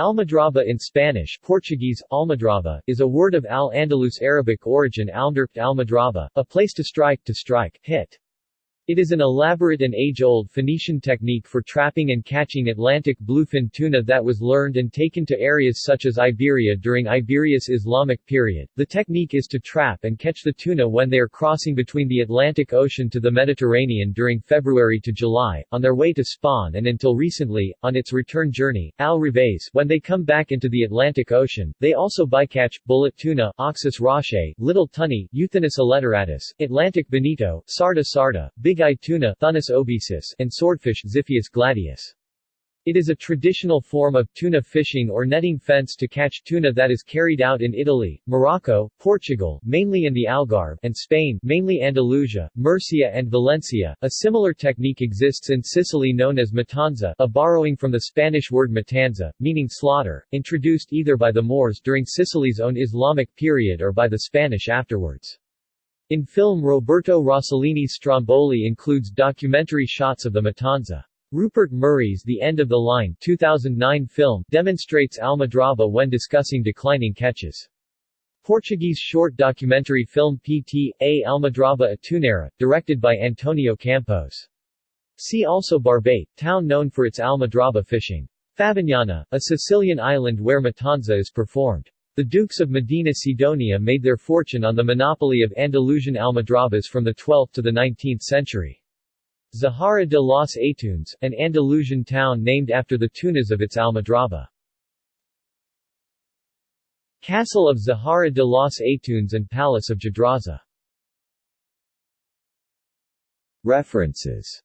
Almadraba in Spanish Portuguese, Almadraba, is a word of Al-Andalus Arabic origin almderpt almadraba, a place to strike, to strike, hit. It is an elaborate and age-old Phoenician technique for trapping and catching Atlantic bluefin tuna that was learned and taken to areas such as Iberia during Iberia's Islamic period. The technique is to trap and catch the tuna when they are crossing between the Atlantic Ocean to the Mediterranean during February to July, on their way to spawn and until recently, on its return journey, al revés, when they come back into the Atlantic Ocean. They also bycatch, bullet tuna, Auxis rochei, little tunny, Euthynnus alletteratus, Atlantic bonito, sarda sarda, big tuna Thunnus obesus, and swordfish Xiphias gladius. It is a traditional form of tuna fishing or netting fence to catch tuna that is carried out in Italy, Morocco, Portugal, mainly in the Algarve, and Spain, mainly Andalusia, Murcia and Valencia. A similar technique exists in Sicily known as mattanza, a borrowing from the Spanish word matanza, meaning slaughter, introduced either by the Moors during Sicily's own Islamic period or by the Spanish afterwards. In film Roberto Rossellini's Stromboli includes documentary shots of the Mattanza. Rupert Murray's The End of the Line 2009 film demonstrates Almadraba when discussing declining catches. Portuguese short documentary film Pt. A Almadraba Atunera, directed by Antonio Campos. See also Barbate, town known for its Almadraba fishing. Favignana, a Sicilian island where Mattanza is performed. The Dukes of Medina Sidonia made their fortune on the monopoly of Andalusian almadrabas from the 12th to the 19th century. Zahara de los Atunes, an Andalusian town named after the tunas of its almadraba. Castle of Zahara de los Atunes and Palace of Jadraza References